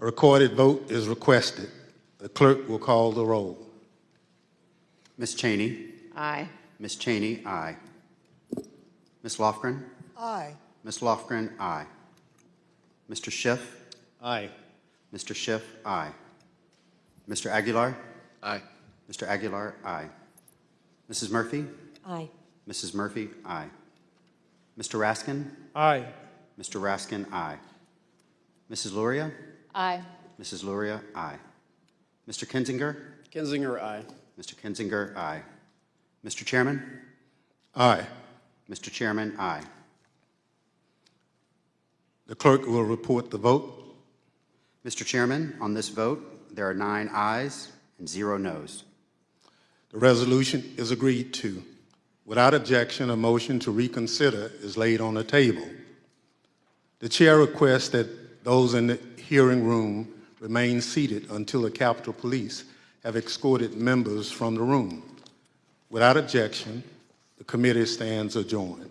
A recorded vote is requested. The clerk will call the roll. Ms. Cheney. Aye. Ms. Cheney, aye. Ms. Lofgren. Aye. Ms. Lofgren, aye. Mr. Schiff. Aye. Mr. Schiff, aye. Mr. Aguilar. Aye. Mr. Aguilar, aye. Mrs. Murphy. Aye. Mrs. Murphy, aye. Mr. Raskin. Aye. Mr. Raskin, aye. Mrs. Luria. Aye. Mrs. Luria, aye. Mr. Kinzinger. Kinzinger, aye. Mr. Kinzinger, aye. Mr. Chairman. Aye. Mr. Chairman, aye. The clerk will report the vote. Mr. Chairman, on this vote, there are nine ayes and zero noes. The resolution is agreed to. Without objection, a motion to reconsider is laid on the table. The chair requests that those in the hearing room remain seated until the Capitol Police have escorted members from the room. Without objection, the committee stands adjourned.